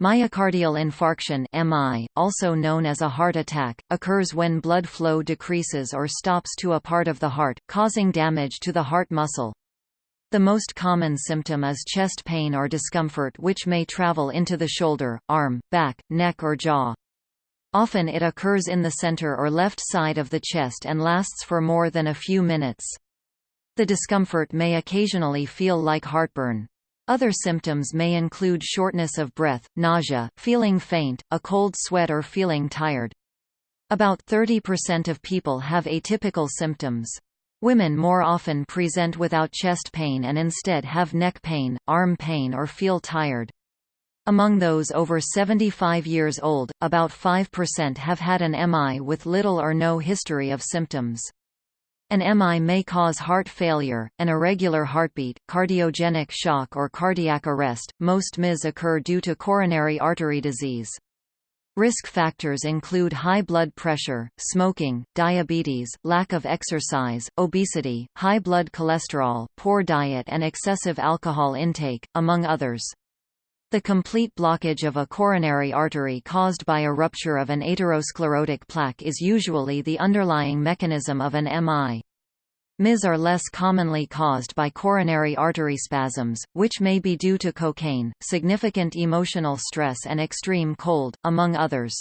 Myocardial infarction MI, also known as a heart attack, occurs when blood flow decreases or stops to a part of the heart, causing damage to the heart muscle. The most common symptom is chest pain or discomfort which may travel into the shoulder, arm, back, neck or jaw. Often it occurs in the center or left side of the chest and lasts for more than a few minutes. The discomfort may occasionally feel like heartburn. Other symptoms may include shortness of breath, nausea, feeling faint, a cold sweat or feeling tired. About 30% of people have atypical symptoms. Women more often present without chest pain and instead have neck pain, arm pain or feel tired. Among those over 75 years old, about 5% have had an MI with little or no history of symptoms. An MI may cause heart failure, an irregular heartbeat, cardiogenic shock or cardiac arrest. Most MIs occur due to coronary artery disease. Risk factors include high blood pressure, smoking, diabetes, lack of exercise, obesity, high blood cholesterol, poor diet and excessive alcohol intake, among others. The complete blockage of a coronary artery caused by a rupture of an atherosclerotic plaque is usually the underlying mechanism of an MI. MIs are less commonly caused by coronary artery spasms, which may be due to cocaine, significant emotional stress and extreme cold, among others.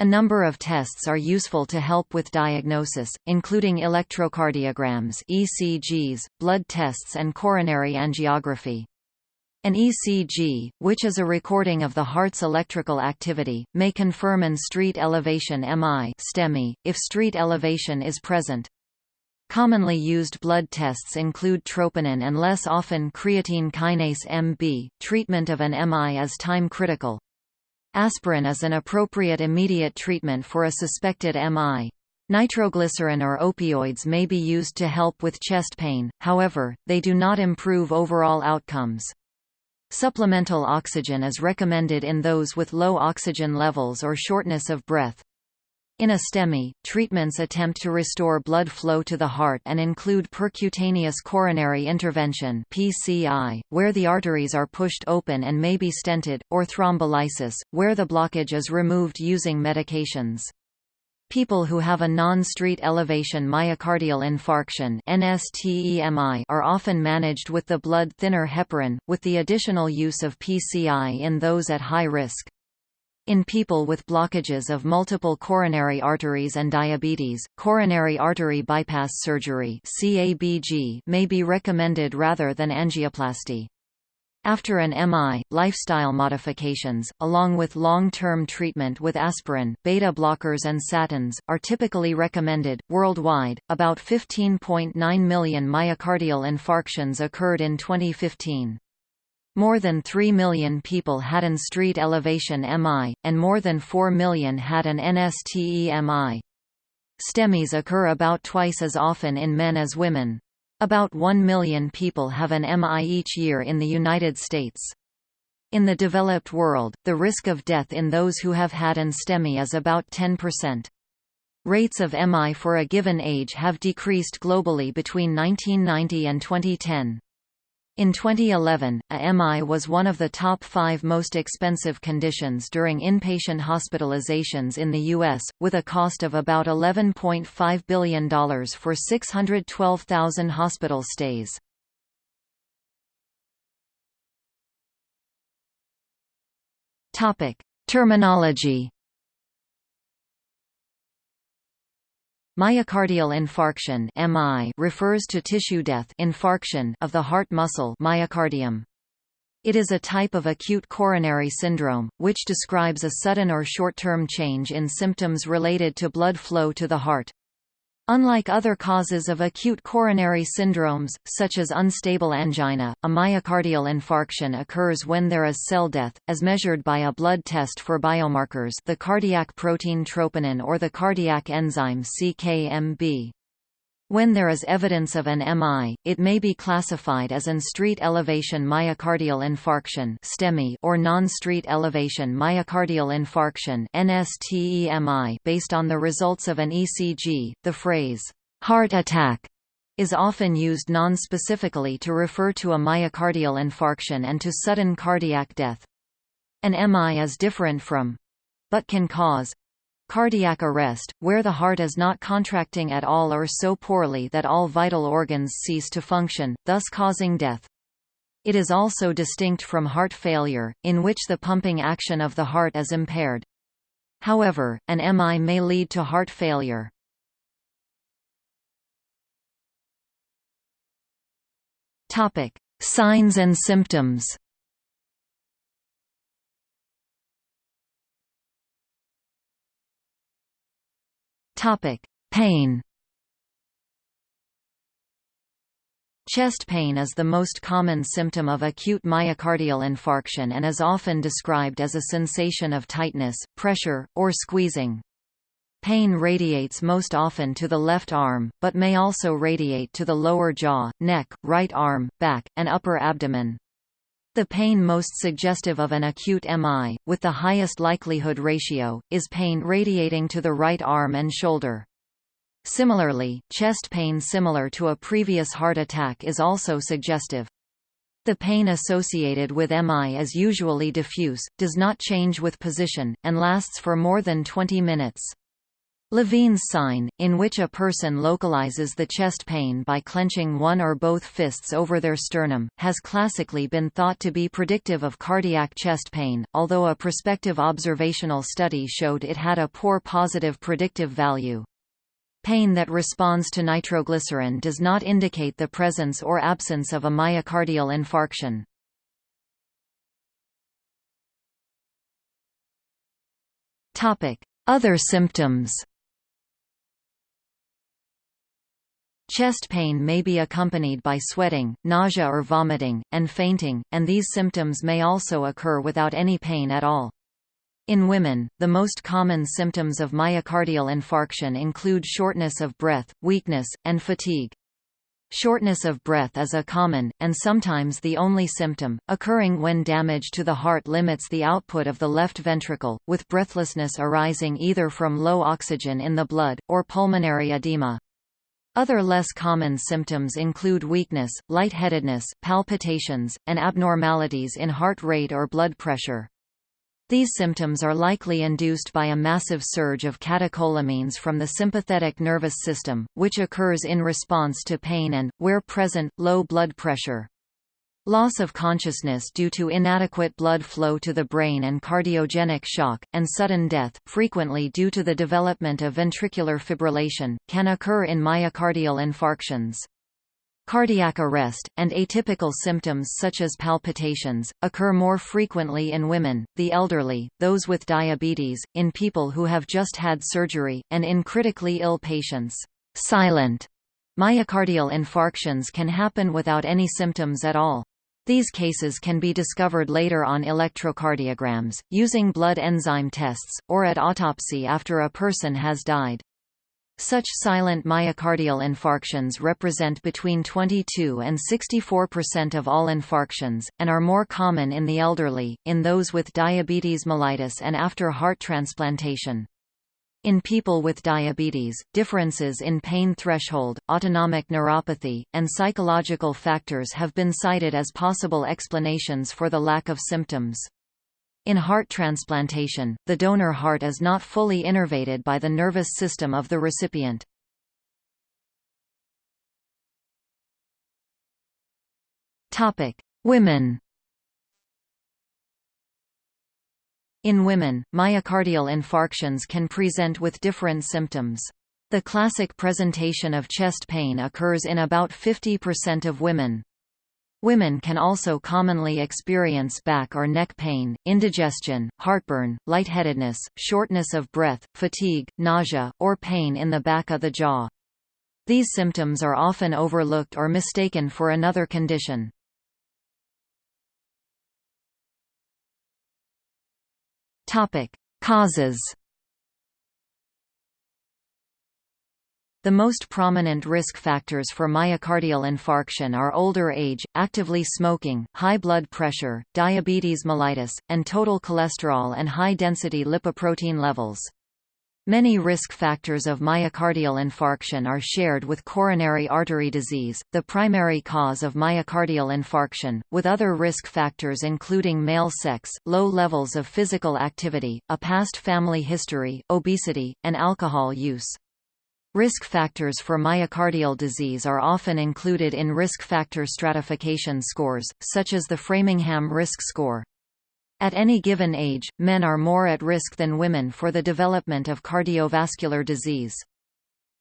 A number of tests are useful to help with diagnosis, including electrocardiograms ECGs, blood tests and coronary angiography. An ECG, which is a recording of the heart's electrical activity, may confirm an street elevation MI STEMI, if street elevation is present. Commonly used blood tests include troponin and less often creatine kinase MB. Treatment of an MI is time critical. Aspirin is an appropriate immediate treatment for a suspected MI. Nitroglycerin or opioids may be used to help with chest pain, however, they do not improve overall outcomes. Supplemental oxygen is recommended in those with low oxygen levels or shortness of breath. In a STEMI, treatments attempt to restore blood flow to the heart and include percutaneous coronary intervention (PCI), where the arteries are pushed open and may be stented, or thrombolysis, where the blockage is removed using medications. People who have a non-street elevation myocardial infarction NSTEMI are often managed with the blood thinner heparin, with the additional use of PCI in those at high risk. In people with blockages of multiple coronary arteries and diabetes, coronary artery bypass surgery may be recommended rather than angioplasty. After an MI, lifestyle modifications, along with long-term treatment with aspirin, beta blockers and statins, are typically recommended. Worldwide, about 15.9 million myocardial infarctions occurred in 2015. More than 3 million people had an street elevation MI, and more than 4 million had an NSTEMI. STEMIs occur about twice as often in men as women. About 1 million people have an MI each year in the United States. In the developed world, the risk of death in those who have had an STEMI is about 10%. Rates of MI for a given age have decreased globally between 1990 and 2010. In 2011, a MI was one of the top five most expensive conditions during inpatient hospitalizations in the U.S., with a cost of about $11.5 billion for 612,000 hospital stays. Terminology Myocardial infarction (MI) refers to tissue death infarction of the heart muscle myocardium. It is a type of acute coronary syndrome, which describes a sudden or short-term change in symptoms related to blood flow to the heart. Unlike other causes of acute coronary syndromes, such as unstable angina, a myocardial infarction occurs when there is cell death, as measured by a blood test for biomarkers the cardiac protein troponin or the cardiac enzyme CKMB. When there is evidence of an MI, it may be classified as an street elevation myocardial infarction or non-street elevation myocardial infarction (NSTEMI) based on the results of an ECG. The phrase heart attack is often used non-specifically to refer to a myocardial infarction and to sudden cardiac death. An MI is different from but can cause cardiac arrest, where the heart is not contracting at all or so poorly that all vital organs cease to function, thus causing death. It is also distinct from heart failure, in which the pumping action of the heart is impaired. However, an MI may lead to heart failure. Topic: Signs and symptoms. Topic: Pain. Chest pain is the most common symptom of acute myocardial infarction and is often described as a sensation of tightness, pressure, or squeezing. Pain radiates most often to the left arm, but may also radiate to the lower jaw, neck, right arm, back, and upper abdomen. The pain most suggestive of an acute MI, with the highest likelihood ratio, is pain radiating to the right arm and shoulder. Similarly, chest pain similar to a previous heart attack is also suggestive. The pain associated with MI is usually diffuse, does not change with position, and lasts for more than 20 minutes. Levine's sign, in which a person localizes the chest pain by clenching one or both fists over their sternum, has classically been thought to be predictive of cardiac chest pain, although a prospective observational study showed it had a poor positive predictive value. Pain that responds to nitroglycerin does not indicate the presence or absence of a myocardial infarction. Other symptoms Chest pain may be accompanied by sweating, nausea or vomiting, and fainting, and these symptoms may also occur without any pain at all. In women, the most common symptoms of myocardial infarction include shortness of breath, weakness, and fatigue. Shortness of breath is a common, and sometimes the only symptom, occurring when damage to the heart limits the output of the left ventricle, with breathlessness arising either from low oxygen in the blood, or pulmonary edema. Other less common symptoms include weakness, lightheadedness, palpitations, and abnormalities in heart rate or blood pressure. These symptoms are likely induced by a massive surge of catecholamines from the sympathetic nervous system, which occurs in response to pain and, where present, low blood pressure. Loss of consciousness due to inadequate blood flow to the brain and cardiogenic shock, and sudden death, frequently due to the development of ventricular fibrillation, can occur in myocardial infarctions. Cardiac arrest, and atypical symptoms such as palpitations, occur more frequently in women, the elderly, those with diabetes, in people who have just had surgery, and in critically ill patients. Silent myocardial infarctions can happen without any symptoms at all. These cases can be discovered later on electrocardiograms, using blood enzyme tests, or at autopsy after a person has died. Such silent myocardial infarctions represent between 22 and 64% of all infarctions, and are more common in the elderly, in those with diabetes mellitus and after heart transplantation. In people with diabetes, differences in pain threshold, autonomic neuropathy, and psychological factors have been cited as possible explanations for the lack of symptoms. In heart transplantation, the donor heart is not fully innervated by the nervous system of the recipient. Women In women, myocardial infarctions can present with different symptoms. The classic presentation of chest pain occurs in about 50% of women. Women can also commonly experience back or neck pain, indigestion, heartburn, lightheadedness, shortness of breath, fatigue, nausea, or pain in the back of the jaw. These symptoms are often overlooked or mistaken for another condition. Topic: Causes. The most prominent risk factors for myocardial infarction are older age, actively smoking, high blood pressure, diabetes mellitus, and total cholesterol and high-density lipoprotein levels. Many risk factors of myocardial infarction are shared with coronary artery disease, the primary cause of myocardial infarction, with other risk factors including male sex, low levels of physical activity, a past family history, obesity, and alcohol use. Risk factors for myocardial disease are often included in risk factor stratification scores, such as the Framingham Risk Score. At any given age, men are more at risk than women for the development of cardiovascular disease.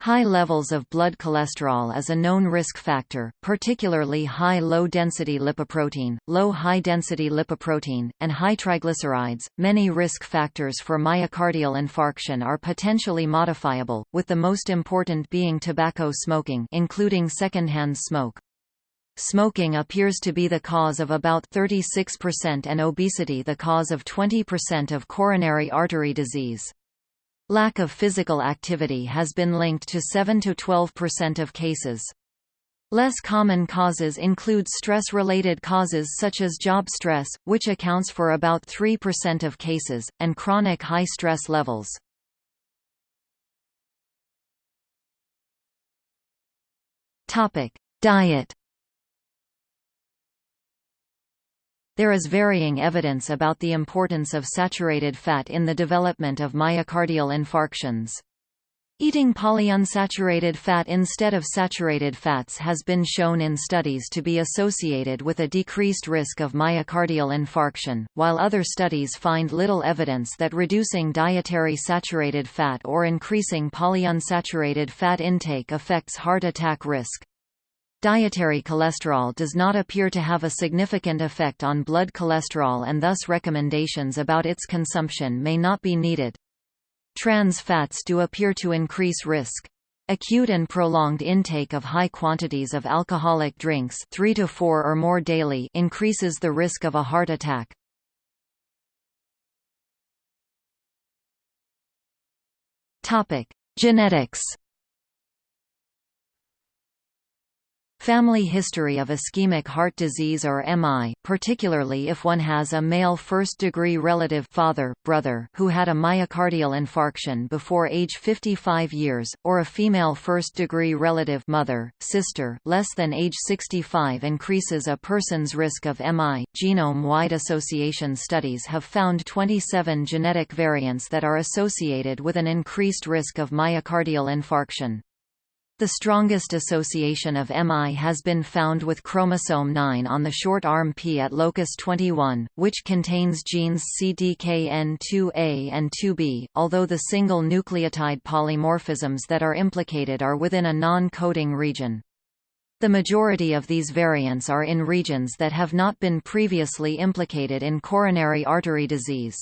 High levels of blood cholesterol is a known risk factor, particularly high low-density lipoprotein, low high-density lipoprotein, and high triglycerides. Many risk factors for myocardial infarction are potentially modifiable, with the most important being tobacco smoking, including secondhand smoke. Smoking appears to be the cause of about 36% and obesity the cause of 20% of coronary artery disease. Lack of physical activity has been linked to 7–12% of cases. Less common causes include stress-related causes such as job stress, which accounts for about 3% of cases, and chronic high stress levels. Diet There is varying evidence about the importance of saturated fat in the development of myocardial infarctions. Eating polyunsaturated fat instead of saturated fats has been shown in studies to be associated with a decreased risk of myocardial infarction, while other studies find little evidence that reducing dietary saturated fat or increasing polyunsaturated fat intake affects heart attack risk. Dietary cholesterol does not appear to have a significant effect on blood cholesterol and thus recommendations about its consumption may not be needed. Trans fats do appear to increase risk. Acute and prolonged intake of high quantities of alcoholic drinks 3 to 4 or more daily increases the risk of a heart attack. Topic: Genetics Family history of ischemic heart disease or MI, particularly if one has a male first-degree relative father, brother who had a myocardial infarction before age 55 years, or a female first-degree relative mother, sister less than age 65 increases a person's risk of MI. Genome-wide association studies have found 27 genetic variants that are associated with an increased risk of myocardial infarction. The strongest association of MI has been found with chromosome 9 on the short arm P at locus 21, which contains genes CDKN2A and 2B, although the single nucleotide polymorphisms that are implicated are within a non-coding region. The majority of these variants are in regions that have not been previously implicated in coronary artery disease.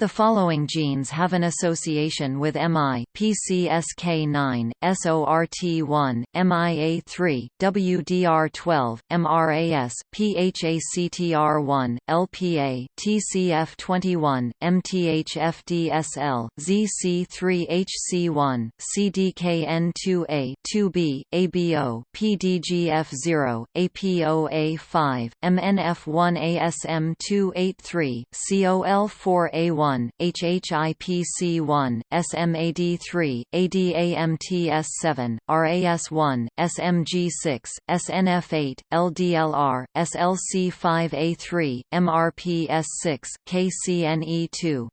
The following genes have an association with MI, PCSK9, SORT1, MIA3, WDR12, MRAS, PHACTR1, LPA, TCF21, MTHFDSL, ZC3HC1, CDKN2A, 2B, ABO, PDGF0, APOA5, MNF1ASM283, COL4A1, 1, HHIPC1, SMAD3, ADAMTS7, RAS1, SMG6, SNF8, LDLR, SLC5A3, MRPS6, KCNE2.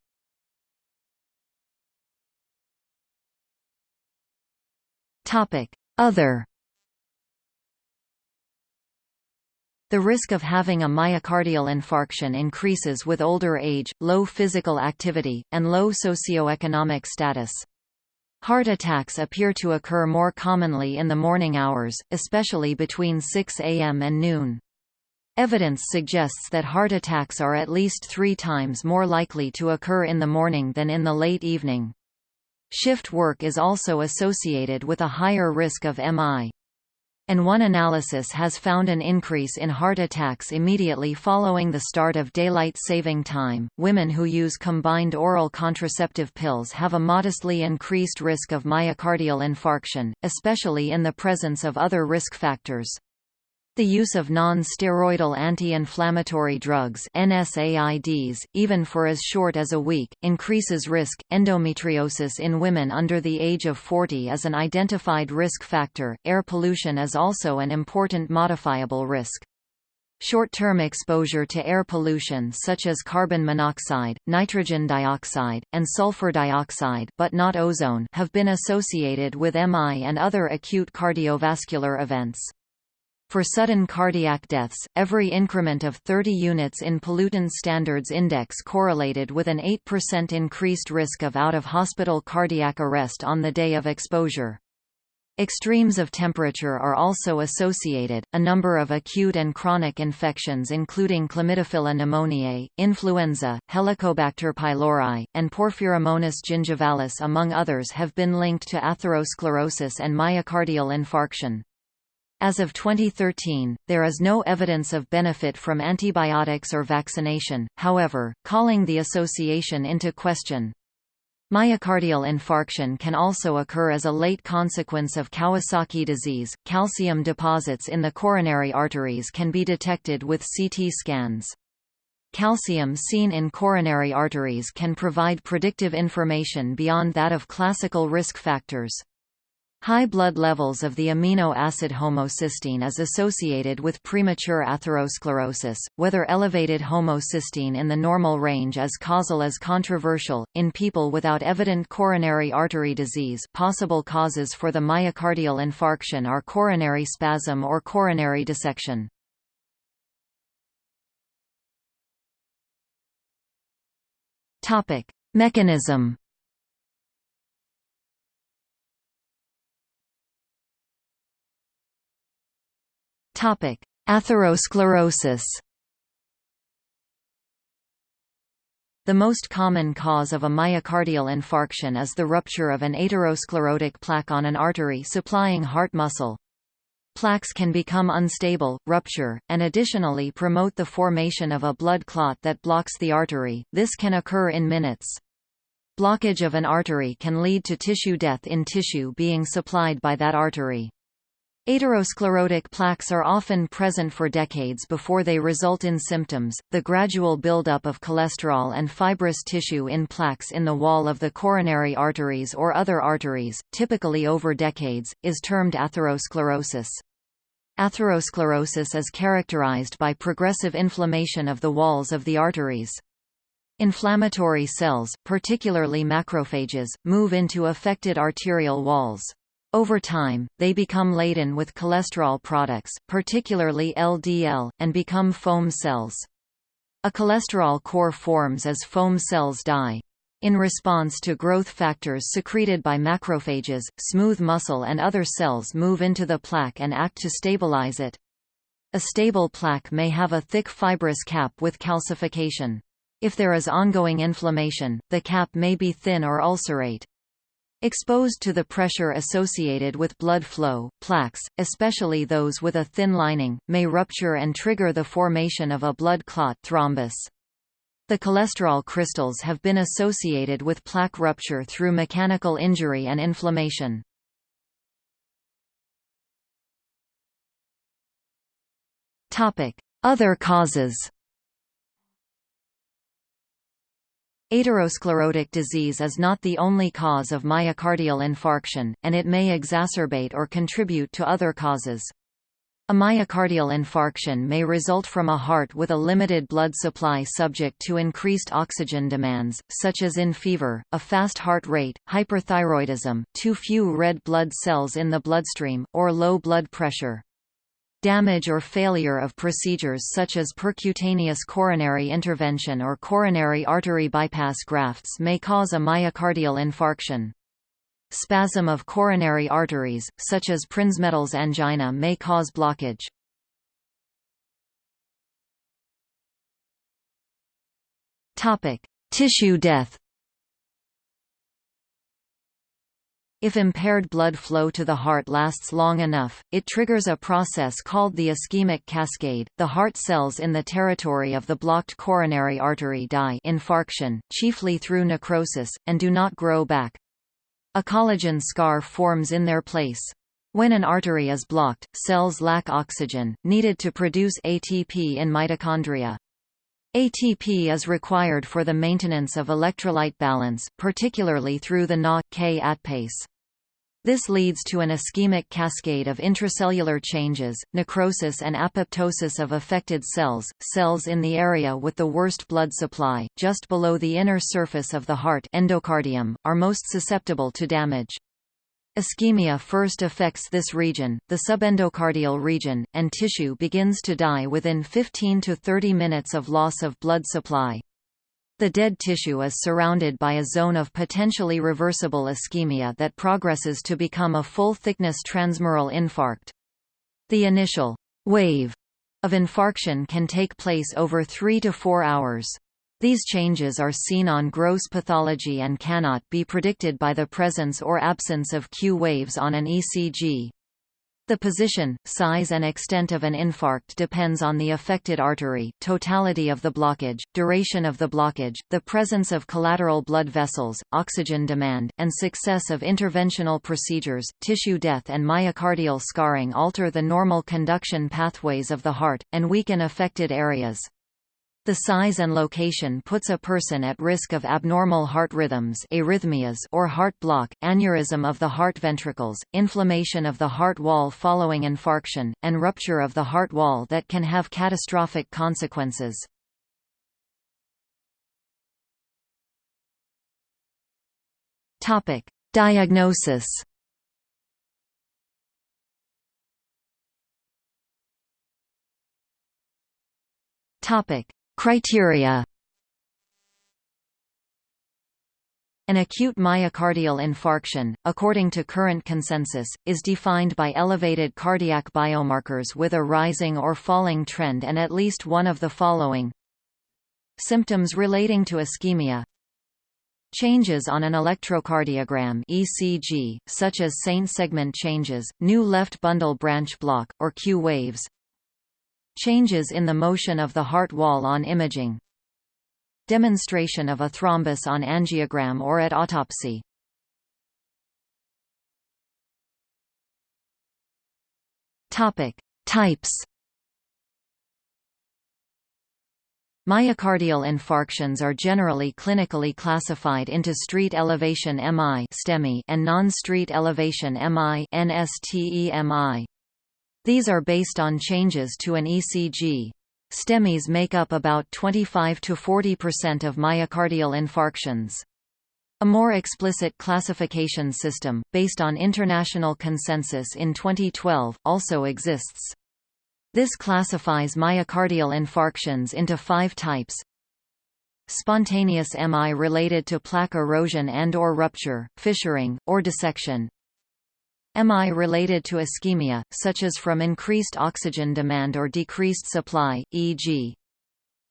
Topic: Other The risk of having a myocardial infarction increases with older age, low physical activity, and low socioeconomic status. Heart attacks appear to occur more commonly in the morning hours, especially between 6 a.m. and noon. Evidence suggests that heart attacks are at least three times more likely to occur in the morning than in the late evening. Shift work is also associated with a higher risk of MI and one analysis has found an increase in heart attacks immediately following the start of daylight saving time. Women who use combined oral contraceptive pills have a modestly increased risk of myocardial infarction, especially in the presence of other risk factors. The use of non-steroidal anti-inflammatory drugs NSAIDs, even for as short as a week, increases risk. Endometriosis in women under the age of 40 is an identified risk factor. Air pollution is also an important modifiable risk. Short-term exposure to air pollution such as carbon monoxide, nitrogen dioxide, and sulfur dioxide but not ozone have been associated with MI and other acute cardiovascular events. For sudden cardiac deaths, every increment of 30 units in pollutant standards index correlated with an 8% increased risk of out-of-hospital cardiac arrest on the day of exposure. Extremes of temperature are also associated. A number of acute and chronic infections, including Chlamydophila pneumoniae, influenza, Helicobacter pylori, and Porphyromonas gingivalis, among others, have been linked to atherosclerosis and myocardial infarction. As of 2013, there is no evidence of benefit from antibiotics or vaccination, however, calling the association into question. Myocardial infarction can also occur as a late consequence of Kawasaki disease. Calcium deposits in the coronary arteries can be detected with CT scans. Calcium seen in coronary arteries can provide predictive information beyond that of classical risk factors. High blood levels of the amino acid homocysteine is associated with premature atherosclerosis. Whether elevated homocysteine in the normal range is causal is controversial. In people without evident coronary artery disease, possible causes for the myocardial infarction are coronary spasm or coronary dissection. Topic: Mechanism Topic: Atherosclerosis. The most common cause of a myocardial infarction is the rupture of an atherosclerotic plaque on an artery supplying heart muscle. Plaques can become unstable, rupture, and additionally promote the formation of a blood clot that blocks the artery. This can occur in minutes. Blockage of an artery can lead to tissue death in tissue being supplied by that artery. Atherosclerotic plaques are often present for decades before they result in symptoms. The gradual buildup of cholesterol and fibrous tissue in plaques in the wall of the coronary arteries or other arteries, typically over decades, is termed atherosclerosis. Atherosclerosis is characterized by progressive inflammation of the walls of the arteries. Inflammatory cells, particularly macrophages, move into affected arterial walls. Over time, they become laden with cholesterol products, particularly LDL, and become foam cells. A cholesterol core forms as foam cells die. In response to growth factors secreted by macrophages, smooth muscle and other cells move into the plaque and act to stabilize it. A stable plaque may have a thick fibrous cap with calcification. If there is ongoing inflammation, the cap may be thin or ulcerate. Exposed to the pressure associated with blood flow, plaques, especially those with a thin lining, may rupture and trigger the formation of a blood clot thrombus. The cholesterol crystals have been associated with plaque rupture through mechanical injury and inflammation. Other causes Atherosclerotic disease is not the only cause of myocardial infarction, and it may exacerbate or contribute to other causes. A myocardial infarction may result from a heart with a limited blood supply subject to increased oxygen demands, such as in fever, a fast heart rate, hyperthyroidism, too few red blood cells in the bloodstream, or low blood pressure. Damage or failure of procedures such as percutaneous coronary intervention or coronary artery bypass grafts may cause a myocardial infarction. Spasm of coronary arteries, such as Prinzmetal's angina may cause blockage. Tissue death If impaired blood flow to the heart lasts long enough, it triggers a process called the ischemic cascade. The heart cells in the territory of the blocked coronary artery die infarction, chiefly through necrosis, and do not grow back. A collagen scar forms in their place. When an artery is blocked, cells lack oxygen, needed to produce ATP in mitochondria. ATP is required for the maintenance of electrolyte balance, particularly through the Na-K ATPase. This leads to an ischemic cascade of intracellular changes, necrosis and apoptosis of affected cells. Cells in the area with the worst blood supply, just below the inner surface of the heart endocardium, are most susceptible to damage. Ischemia first affects this region, the subendocardial region, and tissue begins to die within 15 to 30 minutes of loss of blood supply. The dead tissue is surrounded by a zone of potentially reversible ischemia that progresses to become a full-thickness transmural infarct. The initial wave of infarction can take place over 3 to 4 hours. These changes are seen on gross pathology and cannot be predicted by the presence or absence of Q waves on an ECG. The position, size and extent of an infarct depends on the affected artery, totality of the blockage, duration of the blockage, the presence of collateral blood vessels, oxygen demand, and success of interventional procedures. Tissue death and myocardial scarring alter the normal conduction pathways of the heart, and weaken affected areas. The size and location puts a person at risk of abnormal heart rhythms arrhythmias or heart block, aneurysm of the heart ventricles, inflammation of the heart wall following infarction, and rupture of the heart wall that can have catastrophic consequences. Diagnosis. Topic: Criteria An acute myocardial infarction, according to current consensus, is defined by elevated cardiac biomarkers with a rising or falling trend and at least one of the following. Symptoms relating to ischemia. Changes on an electrocardiogram ECG, such as Saint segment changes, new left bundle branch block, or Q waves Changes in the motion of the heart wall on imaging Demonstration of a thrombus on angiogram or at autopsy Topic. Types Myocardial infarctions are generally clinically classified into street elevation MI and non-street elevation MI. These are based on changes to an ECG. STEMIs make up about 25 to 40% of myocardial infarctions. A more explicit classification system, based on international consensus in 2012, also exists. This classifies myocardial infarctions into five types. Spontaneous MI related to plaque erosion and or rupture, fissuring, or dissection, MI related to ischemia, such as from increased oxygen demand or decreased supply, e.g.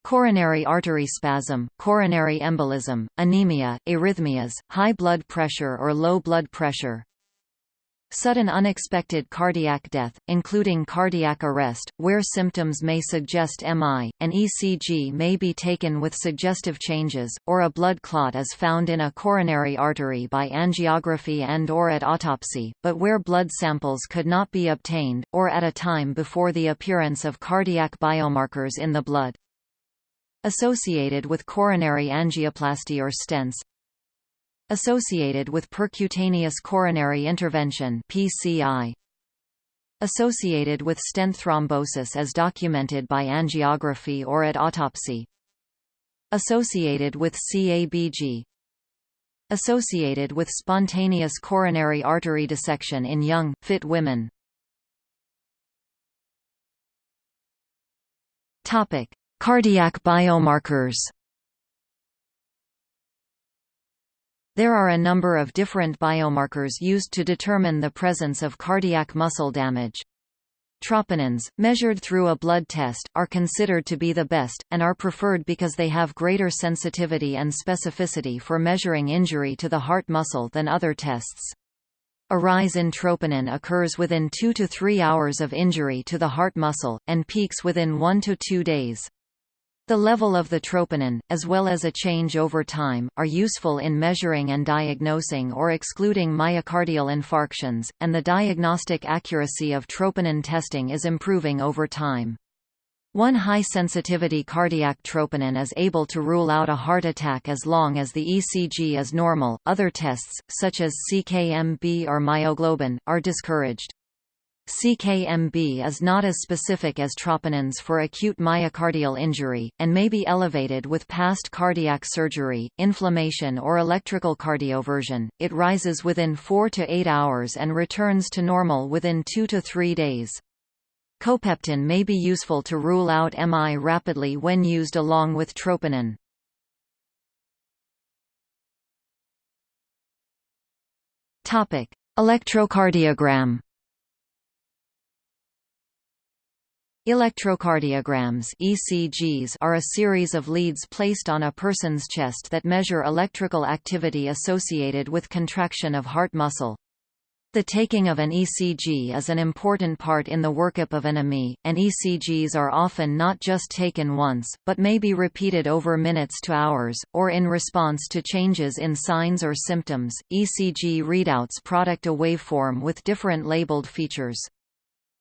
coronary artery spasm, coronary embolism, anemia, arrhythmias, high blood pressure or low blood pressure, Sudden unexpected cardiac death, including cardiac arrest, where symptoms may suggest MI, an ECG may be taken with suggestive changes, or a blood clot is found in a coronary artery by angiography and or at autopsy, but where blood samples could not be obtained, or at a time before the appearance of cardiac biomarkers in the blood. Associated with coronary angioplasty or stents, Associated with percutaneous coronary intervention PCI. Associated with stent thrombosis as documented by angiography or at autopsy. Associated with CABG. Associated with spontaneous coronary artery dissection in young, fit women. Topic: Cardiac biomarkers. There are a number of different biomarkers used to determine the presence of cardiac muscle damage. Troponins, measured through a blood test, are considered to be the best, and are preferred because they have greater sensitivity and specificity for measuring injury to the heart muscle than other tests. A rise in troponin occurs within 2 to 3 hours of injury to the heart muscle, and peaks within 1 to 2 days. The level of the troponin, as well as a change over time, are useful in measuring and diagnosing or excluding myocardial infarctions, and the diagnostic accuracy of troponin testing is improving over time. One high-sensitivity cardiac troponin is able to rule out a heart attack as long as the ECG is normal. Other tests, such as CKMB or myoglobin, are discouraged. CKMB is not as specific as troponins for acute myocardial injury, and may be elevated with past cardiac surgery, inflammation or electrical cardioversion. It rises within 4 to 8 hours and returns to normal within 2 to 3 days. Copeptin may be useful to rule out MI rapidly when used along with troponin. Electrocardiogram Electrocardiograms ECGs are a series of leads placed on a person's chest that measure electrical activity associated with contraction of heart muscle. The taking of an ECG is an important part in the workup of an AMI, and ECGs are often not just taken once, but may be repeated over minutes to hours, or in response to changes in signs or symptoms. ECG readouts product a waveform with different labeled features.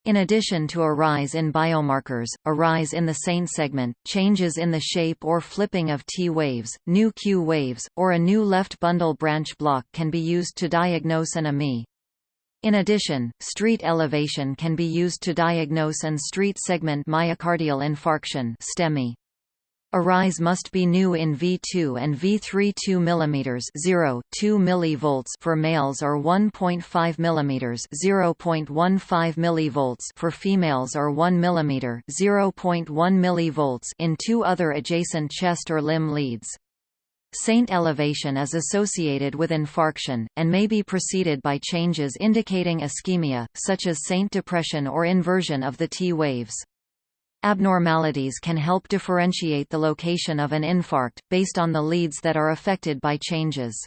In addition to a rise in biomarkers, a rise in the SAINT segment, changes in the shape or flipping of T waves, new Q waves, or a new left bundle branch block can be used to diagnose an AMI. In addition, street elevation can be used to diagnose an street segment myocardial infarction STEMI. A rise must be new in V2 and V3 2 mm 0, 2 mV for males or 1.5 mm 0.15 mV for females or 1 mm 0.1 mV in two other adjacent chest or limb leads. Saint elevation is associated with infarction, and may be preceded by changes indicating ischemia, such as Saint depression or inversion of the T waves. Abnormalities can help differentiate the location of an infarct, based on the leads that are affected by changes.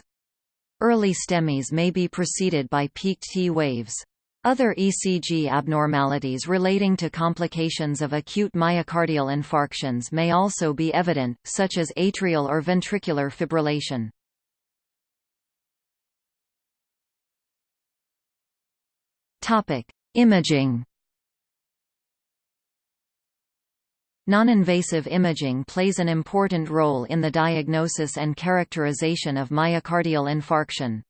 Early STEMIs may be preceded by peaked T waves. Other ECG abnormalities relating to complications of acute myocardial infarctions may also be evident, such as atrial or ventricular fibrillation. Imaging Non-invasive imaging plays an important role in the diagnosis and characterization of myocardial infarction.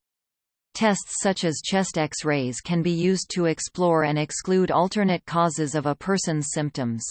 Tests such as chest X-rays can be used to explore and exclude alternate causes of a person's symptoms.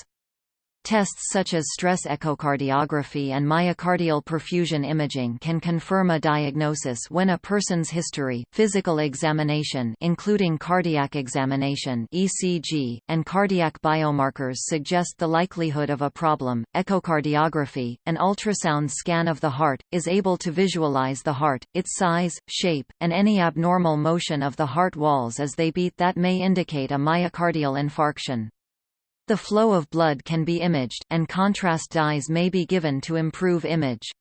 Tests such as stress echocardiography and myocardial perfusion imaging can confirm a diagnosis when a person's history, physical examination including cardiac examination (ECG) and cardiac biomarkers suggest the likelihood of a problem. Echocardiography, an ultrasound scan of the heart, is able to visualize the heart, its size, shape, and any abnormal motion of the heart walls as they beat that may indicate a myocardial infarction. The flow of blood can be imaged, and contrast dyes may be given to improve image.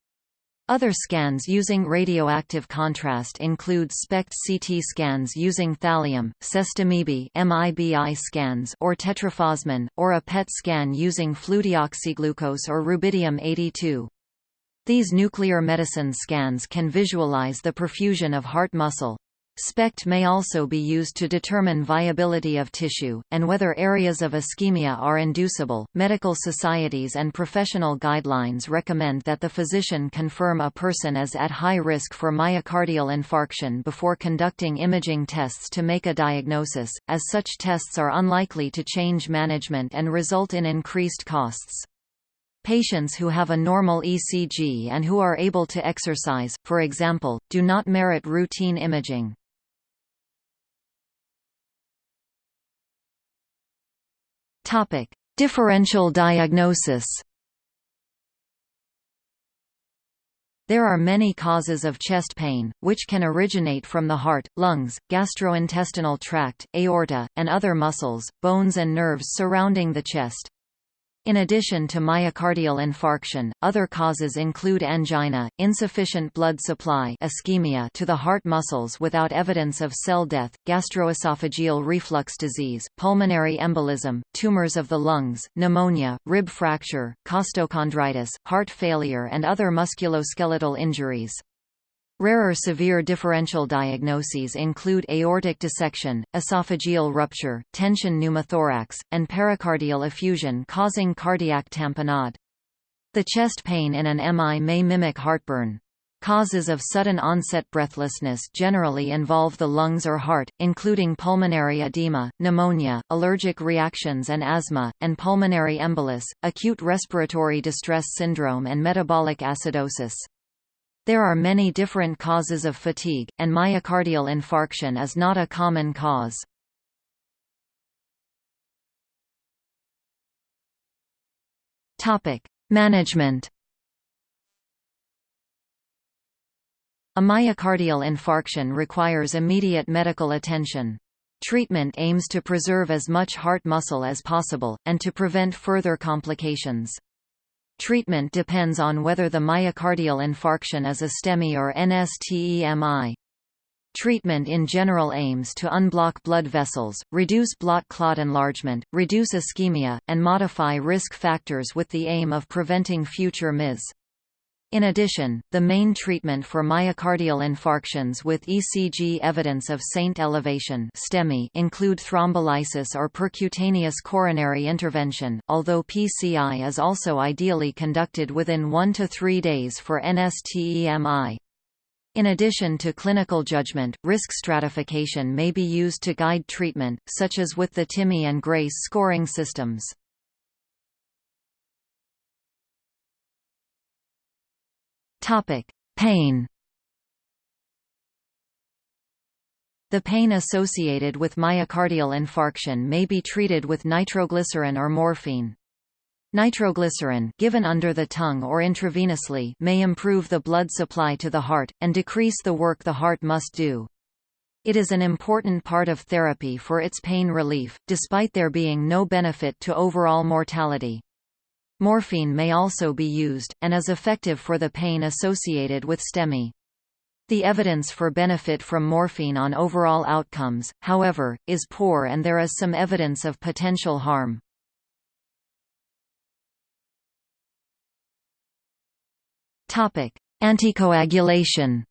Other scans using radioactive contrast include SPECT CT scans using thallium, sestamibi MIBI scans or tetrofosmin, or a PET scan using fludeoxyglucose or rubidium-82. These nuclear medicine scans can visualize the perfusion of heart muscle. SPECT may also be used to determine viability of tissue, and whether areas of ischemia are inducible. Medical societies and professional guidelines recommend that the physician confirm a person is at high risk for myocardial infarction before conducting imaging tests to make a diagnosis, as such tests are unlikely to change management and result in increased costs. Patients who have a normal ECG and who are able to exercise, for example, do not merit routine imaging. Topic: Differential diagnosis. There are many causes of chest pain, which can originate from the heart, lungs, gastrointestinal tract, aorta, and other muscles, bones and nerves surrounding the chest. In addition to myocardial infarction, other causes include angina, insufficient blood supply ischemia to the heart muscles without evidence of cell death, gastroesophageal reflux disease, pulmonary embolism, tumors of the lungs, pneumonia, rib fracture, costochondritis, heart failure and other musculoskeletal injuries. Rarer severe differential diagnoses include aortic dissection, esophageal rupture, tension pneumothorax, and pericardial effusion causing cardiac tamponade. The chest pain in an MI may mimic heartburn. Causes of sudden onset breathlessness generally involve the lungs or heart, including pulmonary edema, pneumonia, allergic reactions and asthma, and pulmonary embolus, acute respiratory distress syndrome and metabolic acidosis. There are many different causes of fatigue, and myocardial infarction is not a common cause. Management. A myocardial infarction requires immediate medical attention. Treatment aims to preserve as much heart muscle as possible, and to prevent further complications. Treatment depends on whether the myocardial infarction is a STEMI or NSTEMI. Treatment in general aims to unblock blood vessels, reduce blood clot enlargement, reduce ischemia, and modify risk factors with the aim of preventing future MIs. In addition, the main treatment for myocardial infarctions with ECG evidence of ST elevation include thrombolysis or percutaneous coronary intervention, although PCI is also ideally conducted within 1 to 3 days for NSTEMI. In addition to clinical judgment, risk stratification may be used to guide treatment, such as with the TIMI and GRACE scoring systems. Topic: Pain. The pain associated with myocardial infarction may be treated with nitroglycerin or morphine. Nitroglycerin given under the tongue or intravenously may improve the blood supply to the heart, and decrease the work the heart must do. It is an important part of therapy for its pain relief, despite there being no benefit to overall mortality. Morphine may also be used, and is effective for the pain associated with STEMI. The evidence for benefit from morphine on overall outcomes, however, is poor and there is some evidence of potential harm. Anticoagulation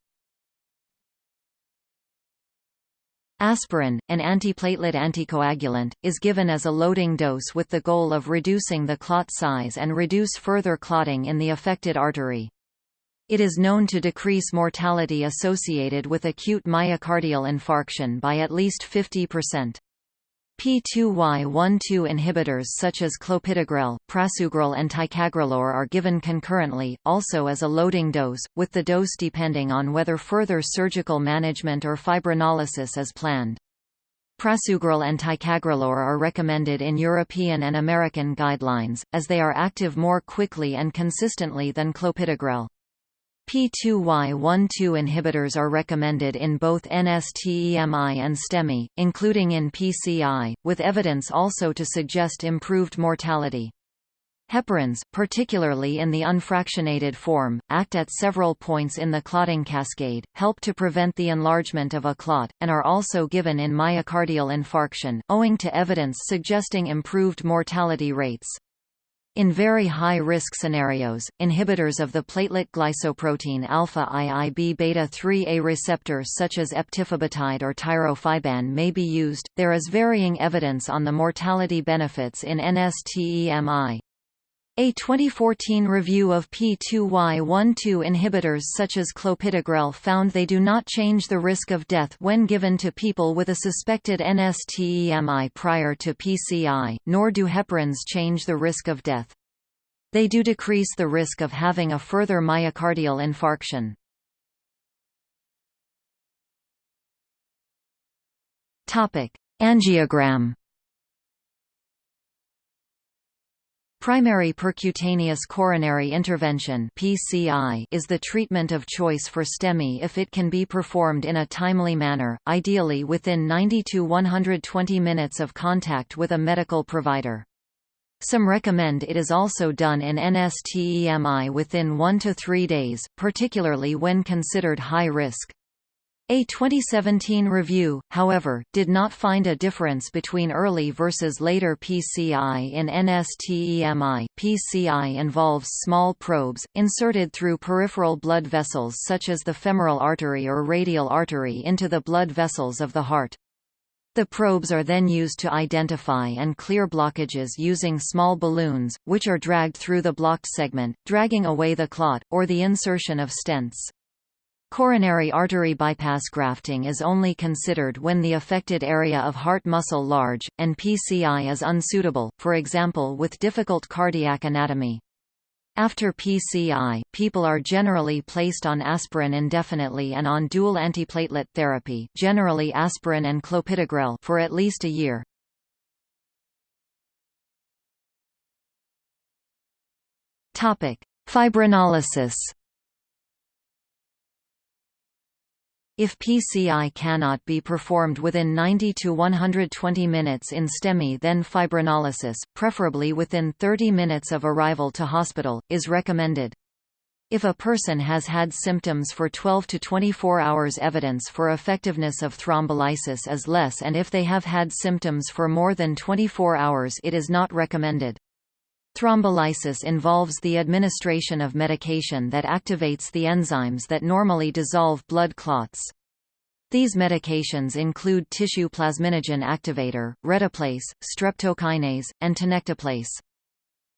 Aspirin, an antiplatelet anticoagulant, is given as a loading dose with the goal of reducing the clot size and reduce further clotting in the affected artery. It is known to decrease mortality associated with acute myocardial infarction by at least 50%. P2Y12 inhibitors such as clopidogrel, prasugrel and ticagrelor are given concurrently, also as a loading dose, with the dose depending on whether further surgical management or fibrinolysis is planned. Prasugrel and ticagrelor are recommended in European and American guidelines, as they are active more quickly and consistently than clopidogrel. P2Y12 inhibitors are recommended in both NSTEMI and STEMI, including in PCI, with evidence also to suggest improved mortality. Heparins, particularly in the unfractionated form, act at several points in the clotting cascade, help to prevent the enlargement of a clot, and are also given in myocardial infarction, owing to evidence suggesting improved mortality rates. In very high-risk scenarios, inhibitors of the platelet glycoprotein alpha IIB beta 3A receptor such as eptifibatide or tirofiban may be used. There is varying evidence on the mortality benefits in NSTEMI. A 2014 review of P2Y12 inhibitors such as clopidogrel found they do not change the risk of death when given to people with a suspected NSTEMI prior to PCI, nor do heparins change the risk of death. They do decrease the risk of having a further myocardial infarction. Angiogram Primary percutaneous coronary intervention (PCI) is the treatment of choice for STEMI if it can be performed in a timely manner, ideally within 90 to 120 minutes of contact with a medical provider. Some recommend it is also done in NSTEMI within 1 to 3 days, particularly when considered high risk. A 2017 review, however, did not find a difference between early versus later PCI in NSTEMI. PCI involves small probes, inserted through peripheral blood vessels such as the femoral artery or radial artery into the blood vessels of the heart. The probes are then used to identify and clear blockages using small balloons, which are dragged through the blocked segment, dragging away the clot, or the insertion of stents. Coronary artery bypass grafting is only considered when the affected area of heart muscle large, and PCI is unsuitable, for example with difficult cardiac anatomy. After PCI, people are generally placed on aspirin indefinitely and on dual antiplatelet therapy generally aspirin and clopidogrel for at least a year. Fibrinolysis If PCI cannot be performed within 90 to 120 minutes in STEMI then fibrinolysis, preferably within 30 minutes of arrival to hospital, is recommended. If a person has had symptoms for 12 to 24 hours evidence for effectiveness of thrombolysis is less and if they have had symptoms for more than 24 hours it is not recommended. Thrombolysis involves the administration of medication that activates the enzymes that normally dissolve blood clots. These medications include tissue plasminogen activator, reteplase, streptokinase, and tenecteplase.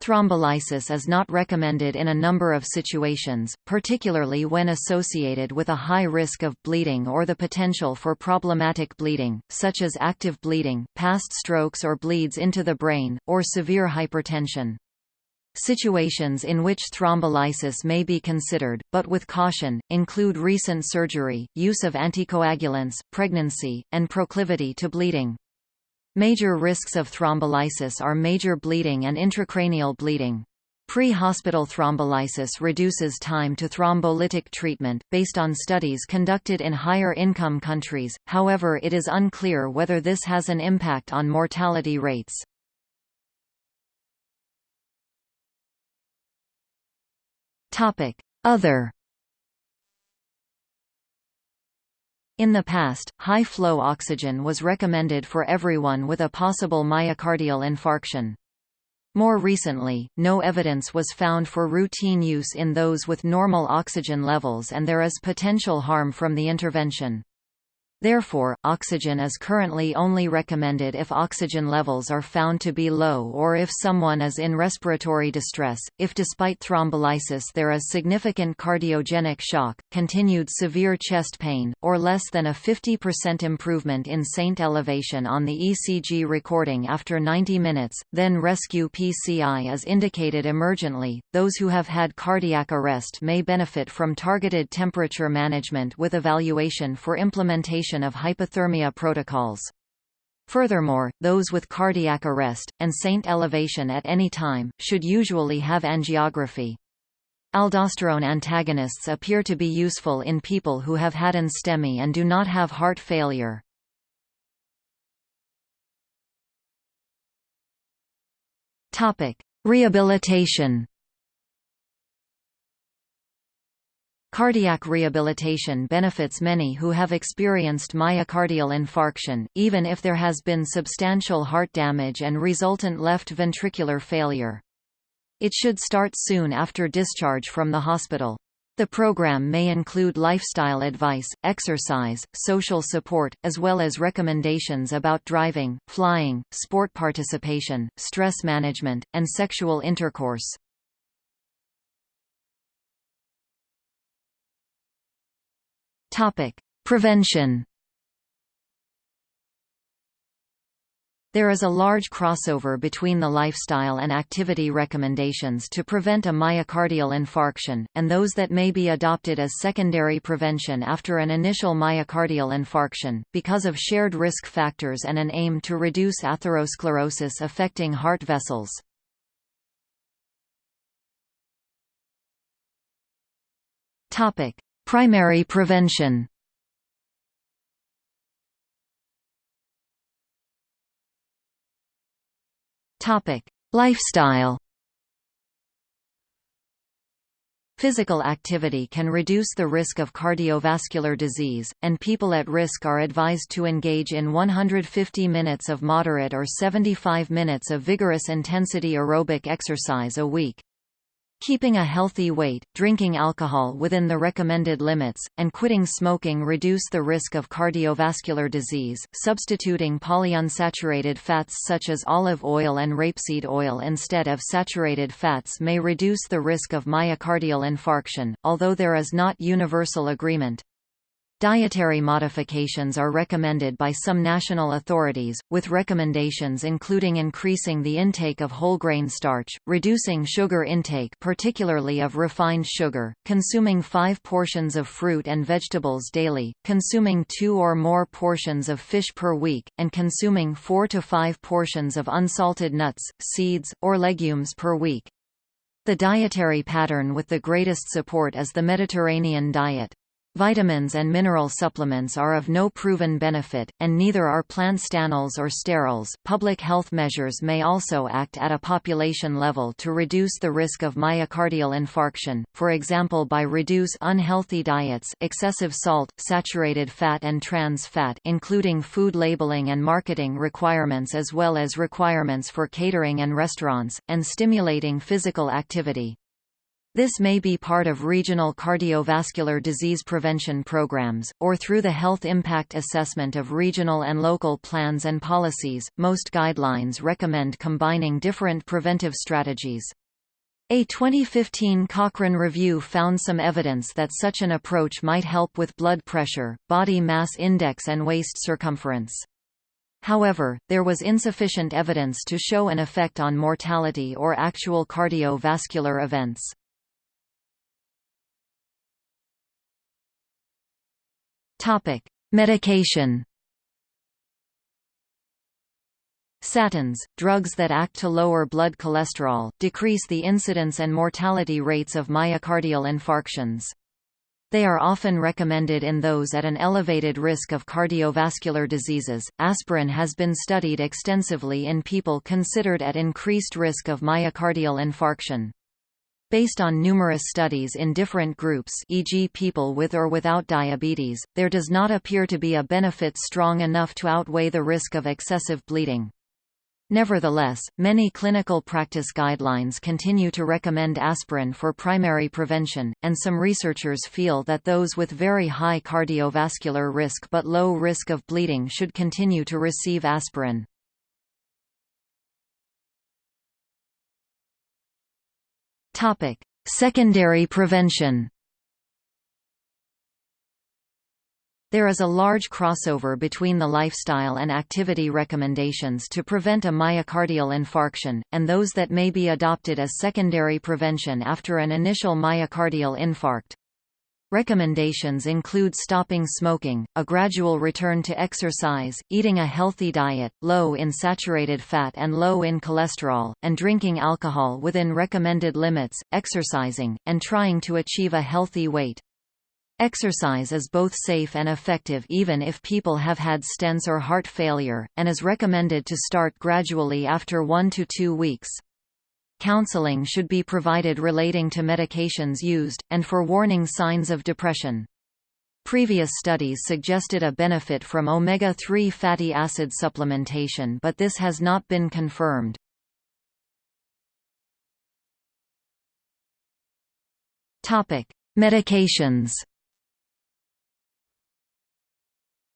Thrombolysis is not recommended in a number of situations, particularly when associated with a high risk of bleeding or the potential for problematic bleeding, such as active bleeding, past strokes or bleeds into the brain, or severe hypertension. Situations in which thrombolysis may be considered, but with caution, include recent surgery, use of anticoagulants, pregnancy, and proclivity to bleeding. Major risks of thrombolysis are major bleeding and intracranial bleeding. Pre-hospital thrombolysis reduces time to thrombolytic treatment, based on studies conducted in higher-income countries, however it is unclear whether this has an impact on mortality rates. Other In the past, high-flow oxygen was recommended for everyone with a possible myocardial infarction. More recently, no evidence was found for routine use in those with normal oxygen levels and there is potential harm from the intervention. Therefore, oxygen is currently only recommended if oxygen levels are found to be low or if someone is in respiratory distress, if despite thrombolysis there is significant cardiogenic shock, continued severe chest pain, or less than a 50% improvement in ST elevation on the ECG recording after 90 minutes, then rescue PCI is indicated emergently. Those who have had cardiac arrest may benefit from targeted temperature management with evaluation for implementation of hypothermia protocols. Furthermore, those with cardiac arrest, and ST elevation at any time, should usually have angiography. Aldosterone antagonists appear to be useful in people who have had an STEMI and do not have heart failure. Rehabilitation Cardiac rehabilitation benefits many who have experienced myocardial infarction, even if there has been substantial heart damage and resultant left ventricular failure. It should start soon after discharge from the hospital. The program may include lifestyle advice, exercise, social support, as well as recommendations about driving, flying, sport participation, stress management, and sexual intercourse. Topic: Prevention. There is a large crossover between the lifestyle and activity recommendations to prevent a myocardial infarction, and those that may be adopted as secondary prevention after an initial myocardial infarction, because of shared risk factors and an aim to reduce atherosclerosis affecting heart vessels. Primary prevention. Lifestyle. Physical activity can reduce the risk of cardiovascular disease, and people at risk are advised to engage in 150 minutes of moderate or 75 minutes of vigorous intensity aerobic exercise a week. Keeping a healthy weight, drinking alcohol within the recommended limits, and quitting smoking reduce the risk of cardiovascular disease. Substituting polyunsaturated fats such as olive oil and rapeseed oil instead of saturated fats may reduce the risk of myocardial infarction, although there is not universal agreement. Dietary modifications are recommended by some national authorities, with recommendations including increasing the intake of whole grain starch, reducing sugar intake particularly of refined sugar, consuming five portions of fruit and vegetables daily, consuming two or more portions of fish per week, and consuming four to five portions of unsalted nuts, seeds, or legumes per week. The dietary pattern with the greatest support is the Mediterranean diet. Vitamins and mineral supplements are of no proven benefit, and neither are plant stanols or sterols. Public health measures may also act at a population level to reduce the risk of myocardial infarction, for example by reduce unhealthy diets excessive salt, saturated fat and trans fat including food labeling and marketing requirements as well as requirements for catering and restaurants, and stimulating physical activity. This may be part of regional cardiovascular disease prevention programs, or through the health impact assessment of regional and local plans and policies. Most guidelines recommend combining different preventive strategies. A 2015 Cochrane review found some evidence that such an approach might help with blood pressure, body mass index and waist circumference. However, there was insufficient evidence to show an effect on mortality or actual cardiovascular events. Topic: Medication. Statins, drugs that act to lower blood cholesterol, decrease the incidence and mortality rates of myocardial infarctions. They are often recommended in those at an elevated risk of cardiovascular diseases. Aspirin has been studied extensively in people considered at increased risk of myocardial infarction. Based on numerous studies in different groups e.g. people with or without diabetes, there does not appear to be a benefit strong enough to outweigh the risk of excessive bleeding. Nevertheless, many clinical practice guidelines continue to recommend aspirin for primary prevention, and some researchers feel that those with very high cardiovascular risk but low risk of bleeding should continue to receive aspirin. Topic: Secondary prevention. There is a large crossover between the lifestyle and activity recommendations to prevent a myocardial infarction, and those that may be adopted as secondary prevention after an initial myocardial infarct. Recommendations include stopping smoking, a gradual return to exercise, eating a healthy diet, low in saturated fat and low in cholesterol, and drinking alcohol within recommended limits, exercising, and trying to achieve a healthy weight. Exercise is both safe and effective even if people have had stents or heart failure, and is recommended to start gradually after one to two weeks. Counseling should be provided relating to medications used, and for warning signs of depression. Previous studies suggested a benefit from omega-3 fatty acid supplementation but this has not been confirmed. Medications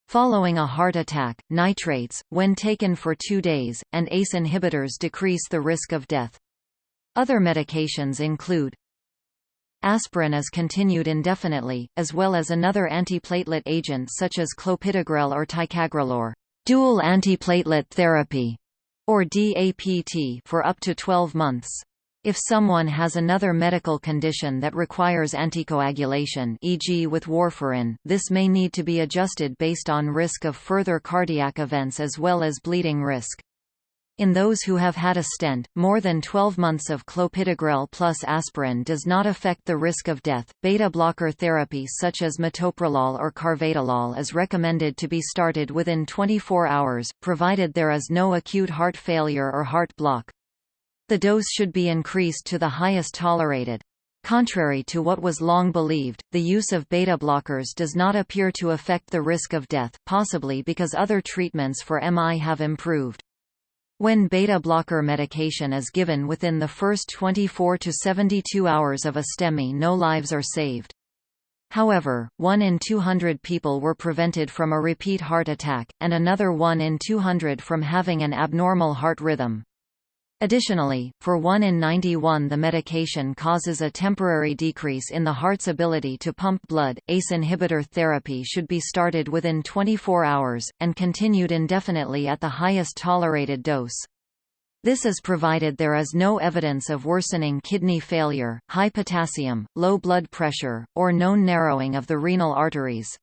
Following a heart attack, nitrates, when taken for two days, and ACE inhibitors decrease the risk of death. Other medications include Aspirin is continued indefinitely, as well as another antiplatelet agent such as clopidogrel or ticagrelor dual antiplatelet therapy, or DAPT for up to 12 months. If someone has another medical condition that requires anticoagulation e.g. with warfarin, this may need to be adjusted based on risk of further cardiac events as well as bleeding risk. In those who have had a stent, more than 12 months of clopidogrel plus aspirin does not affect the risk of death. Beta blocker therapy such as metoprolol or carvedilol is recommended to be started within 24 hours, provided there is no acute heart failure or heart block. The dose should be increased to the highest tolerated. Contrary to what was long believed, the use of beta blockers does not appear to affect the risk of death, possibly because other treatments for MI have improved. When beta blocker medication is given within the first 24 to 72 hours of a STEMI no lives are saved. However, 1 in 200 people were prevented from a repeat heart attack, and another 1 in 200 from having an abnormal heart rhythm. Additionally, for 1 in 91 the medication causes a temporary decrease in the heart's ability to pump blood. ACE inhibitor therapy should be started within 24 hours, and continued indefinitely at the highest tolerated dose. This is provided there is no evidence of worsening kidney failure, high potassium, low blood pressure, or known narrowing of the renal arteries.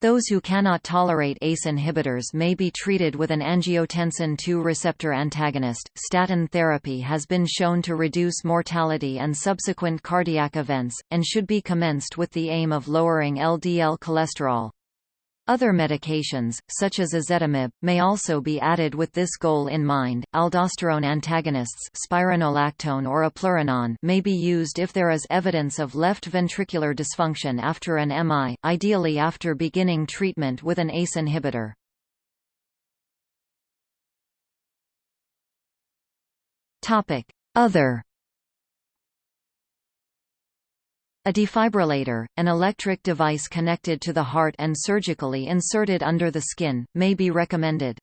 Those who cannot tolerate ACE inhibitors may be treated with an angiotensin II receptor antagonist. Statin therapy has been shown to reduce mortality and subsequent cardiac events, and should be commenced with the aim of lowering LDL cholesterol. Other medications, such as ezetimibe, may also be added with this goal in mind. Aldosterone antagonists, spironolactone or eplerenone, may be used if there is evidence of left ventricular dysfunction after an MI, ideally after beginning treatment with an ACE inhibitor. Other A defibrillator, an electric device connected to the heart and surgically inserted under the skin, may be recommended.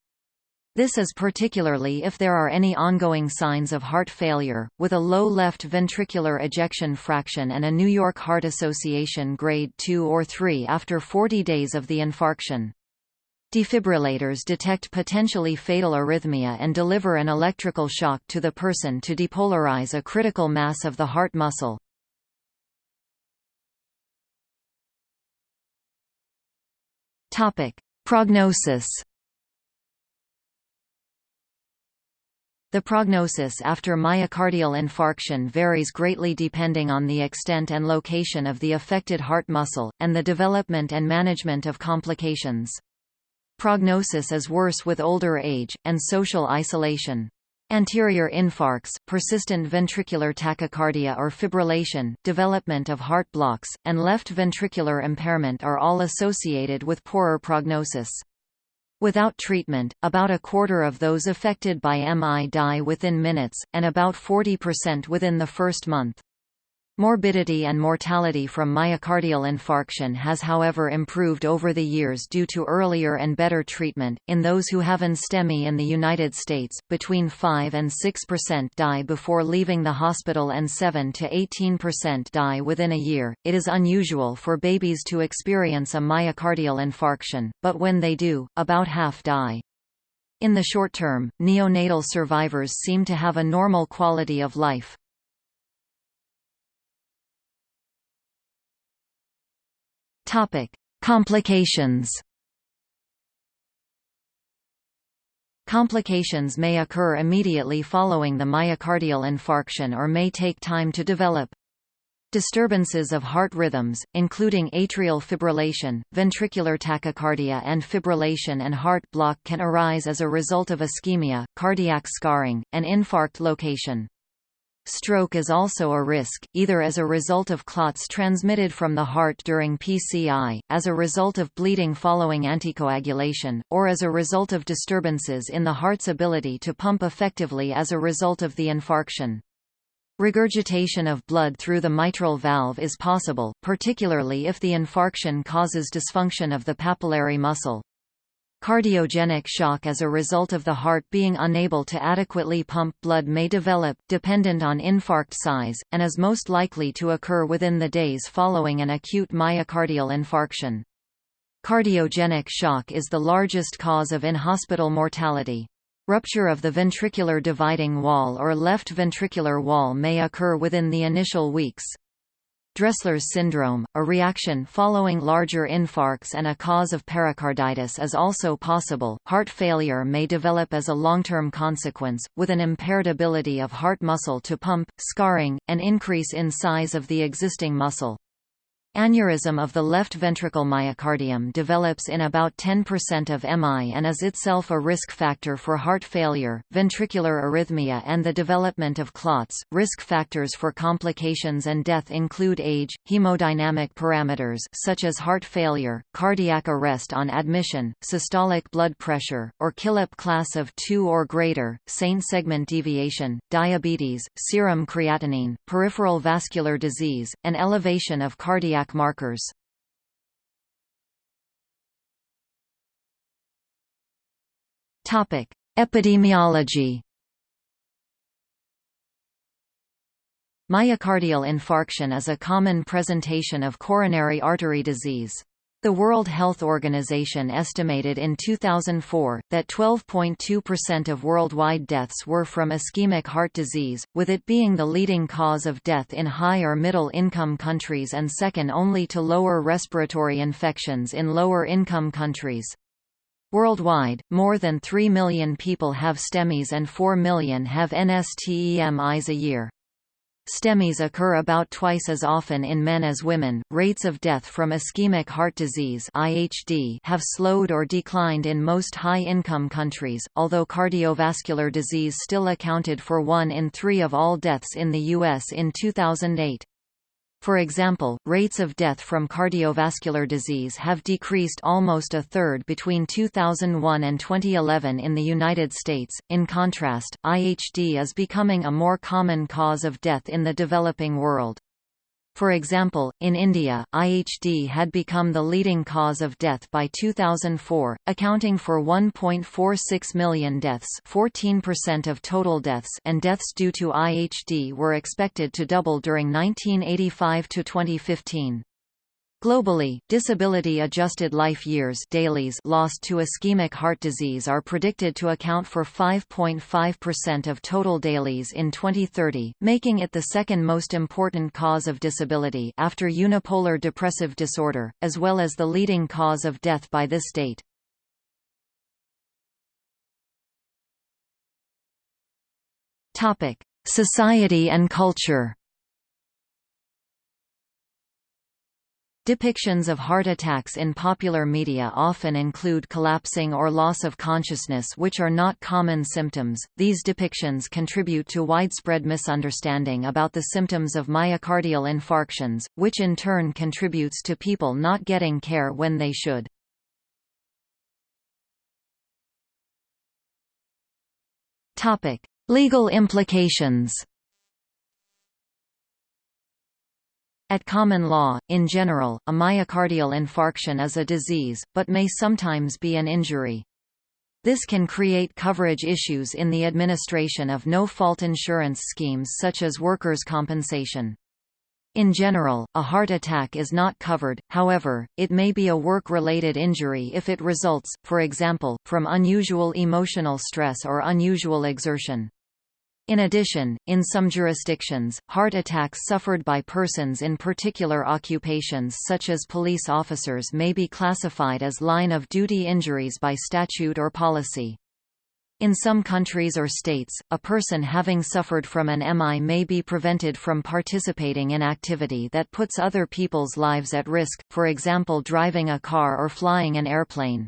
This is particularly if there are any ongoing signs of heart failure, with a low left ventricular ejection fraction and a New York Heart Association grade 2 or 3 after 40 days of the infarction. Defibrillators detect potentially fatal arrhythmia and deliver an electrical shock to the person to depolarize a critical mass of the heart muscle. Topic: Prognosis. The prognosis after myocardial infarction varies greatly depending on the extent and location of the affected heart muscle, and the development and management of complications. Prognosis is worse with older age, and social isolation. Anterior infarcts, persistent ventricular tachycardia or fibrillation, development of heart blocks, and left ventricular impairment are all associated with poorer prognosis. Without treatment, about a quarter of those affected by MI die within minutes, and about 40% within the first month. Morbidity and mortality from myocardial infarction has however improved over the years due to earlier and better treatment. In those who have an STEMI in the United States, between 5 and 6% die before leaving the hospital and 7 to 18% die within a year. It is unusual for babies to experience a myocardial infarction, but when they do, about half die. In the short term, neonatal survivors seem to have a normal quality of life. Topic: Complications. Complications may occur immediately following the myocardial infarction or may take time to develop. Disturbances of heart rhythms, including atrial fibrillation, ventricular tachycardia and fibrillation and heart block can arise as a result of ischemia, cardiac scarring, and infarct location. Stroke is also a risk, either as a result of clots transmitted from the heart during PCI, as a result of bleeding following anticoagulation, or as a result of disturbances in the heart's ability to pump effectively as a result of the infarction. Regurgitation of blood through the mitral valve is possible, particularly if the infarction causes dysfunction of the papillary muscle. Cardiogenic shock as a result of the heart being unable to adequately pump blood may develop, dependent on infarct size, and is most likely to occur within the days following an acute myocardial infarction. Cardiogenic shock is the largest cause of in-hospital mortality. Rupture of the ventricular dividing wall or left ventricular wall may occur within the initial weeks. Dressler's syndrome, a reaction following larger infarcts and a cause of pericarditis is also possible. Heart failure may develop as a long-term consequence, with an impaired ability of heart muscle to pump, scarring, and increase in size of the existing muscle. Aneurysm of the left ventricle myocardium develops in about 10% of MI and is itself a risk factor for heart failure, ventricular arrhythmia and the development of clots. Risk factors for complications and death include age, hemodynamic parameters such as heart failure, cardiac arrest on admission, systolic blood pressure, or Killip class of 2 or greater, ST segment deviation, diabetes, serum creatinine, peripheral vascular disease, and elevation of cardiac markers. Topic: Epidemiology. Myocardial infarction is a common presentation of coronary artery disease. The World Health Organization estimated in 2004, that 12.2% of worldwide deaths were from ischemic heart disease, with it being the leading cause of death in high or middle income countries and second only to lower respiratory infections in lower income countries. Worldwide, more than 3 million people have STEMIs and 4 million have NSTEMIs a year. STEMIs occur about twice as often in men as women. Rates of death from ischemic heart disease (IHD) have slowed or declined in most high-income countries, although cardiovascular disease still accounted for 1 in 3 of all deaths in the US in 2008. For example, rates of death from cardiovascular disease have decreased almost a third between 2001 and 2011 in the United States. In contrast, IHD is becoming a more common cause of death in the developing world. For example, in India, IHD had become the leading cause of death by 2004, accounting for 1.46 million deaths 14% of total deaths and deaths due to IHD were expected to double during 1985 to 2015. Globally, disability-adjusted life years DALYs lost to ischemic heart disease are predicted to account for 5.5% of total DALYs in 2030, making it the second most important cause of disability after unipolar depressive disorder, as well as the leading cause of death by this date. Society and culture Depictions of heart attacks in popular media often include collapsing or loss of consciousness which are not common symptoms. These depictions contribute to widespread misunderstanding about the symptoms of myocardial infarctions, which in turn contributes to people not getting care when they should. Topic: Legal implications. At common law, in general, a myocardial infarction is a disease, but may sometimes be an injury. This can create coverage issues in the administration of no-fault insurance schemes such as workers' compensation. In general, a heart attack is not covered, however, it may be a work-related injury if it results, for example, from unusual emotional stress or unusual exertion. In addition, in some jurisdictions, heart attacks suffered by persons in particular occupations such as police officers may be classified as line-of-duty injuries by statute or policy. In some countries or states, a person having suffered from an MI may be prevented from participating in activity that puts other people's lives at risk, for example driving a car or flying an airplane.